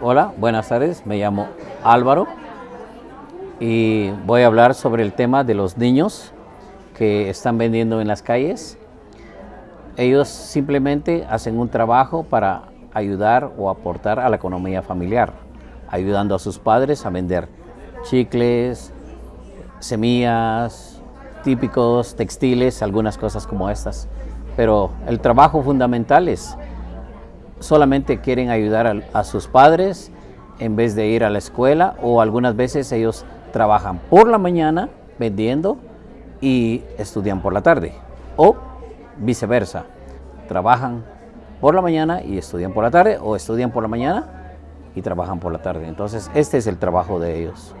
Hola, buenas tardes, me llamo Álvaro y voy a hablar sobre el tema de los niños que están vendiendo en las calles. Ellos simplemente hacen un trabajo para ayudar o aportar a la economía familiar, ayudando a sus padres a vender chicles, semillas, típicos, textiles, algunas cosas como estas. Pero el trabajo fundamental es solamente quieren ayudar a, sus padres en vez de ir a la escuela o algunas veces ellos trabajan por la mañana vendiendo y estudian por la tarde o viceversa, trabajan por la mañana y estudian por la tarde o estudian por la mañana y trabajan por la tarde. Entonces este es el trabajo de ellos.